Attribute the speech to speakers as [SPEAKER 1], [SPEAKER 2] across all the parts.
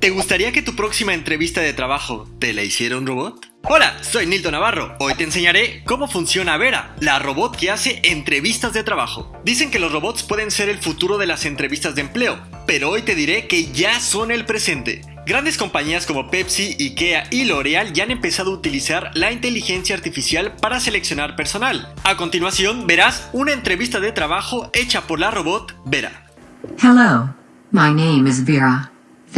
[SPEAKER 1] ¿Te gustaría que tu próxima entrevista de trabajo te la hiciera un robot? Hola, soy Nilton Navarro. Hoy te enseñaré cómo funciona Vera, la robot que hace entrevistas de trabajo. Dicen que los robots pueden ser el futuro de las entrevistas de empleo, pero hoy te diré que ya son el presente. Grandes compañías como Pepsi, Ikea y L'Oreal ya han empezado a utilizar la inteligencia artificial para seleccionar personal. A continuación verás una entrevista de trabajo hecha por la robot Vera.
[SPEAKER 2] Hello, my name is Vera.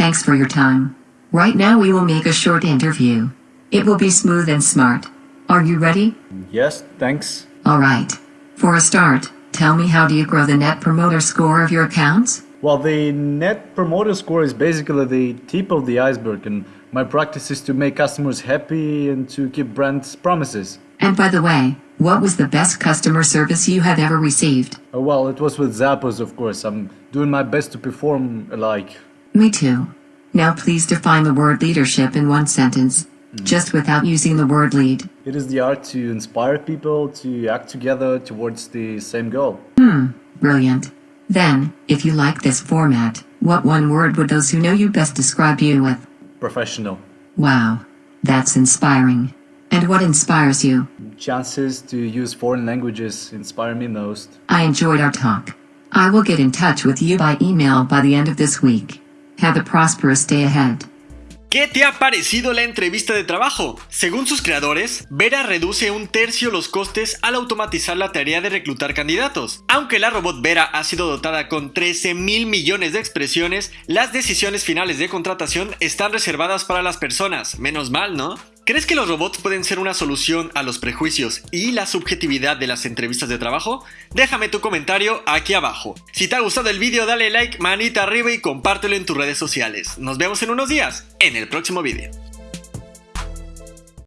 [SPEAKER 2] Thanks for your time. Right now we will make a short interview. It will be smooth and smart. Are you ready?
[SPEAKER 3] Yes, thanks.
[SPEAKER 2] Alright. For a start, tell me how do you grow the net promoter score of your accounts?
[SPEAKER 3] Well, the net promoter score is basically the tip of the iceberg, and my practice is to make customers happy and to keep brands' promises.
[SPEAKER 2] And by the way, what was the best customer service you have ever received?
[SPEAKER 3] Uh, well, it was with Zappos, of course. I'm doing my best to perform alike.
[SPEAKER 2] Me too. Now please define the word leadership in one sentence, just without using the word lead.
[SPEAKER 3] It is the art to inspire people to act together towards the same goal.
[SPEAKER 2] Hmm, brilliant. Then, if you like this format, what one word would those who know you best describe you with?
[SPEAKER 3] Professional.
[SPEAKER 2] Wow. That's inspiring. And what inspires you?
[SPEAKER 3] Chances to use foreign languages inspire me most.
[SPEAKER 2] I enjoyed our talk. I will get in touch with you by email by the end of this week. Have a prosperous day ahead.
[SPEAKER 1] ¿Qué te ha parecido la entrevista de trabajo? Según sus creadores, Vera reduce un tercio los costes al automatizar la tarea de reclutar candidatos. Aunque la robot Vera ha sido dotada con 13 mil millones de expresiones, las decisiones finales de contratación están reservadas para las personas. Menos mal, ¿no? ¿Crees que los robots pueden ser una solución a los prejuicios y la subjetividad de las entrevistas de trabajo? Déjame tu comentario aquí abajo. Si te ha gustado el vídeo dale like, manita arriba y compártelo en tus redes sociales. Nos vemos en unos días, en el próximo vídeo.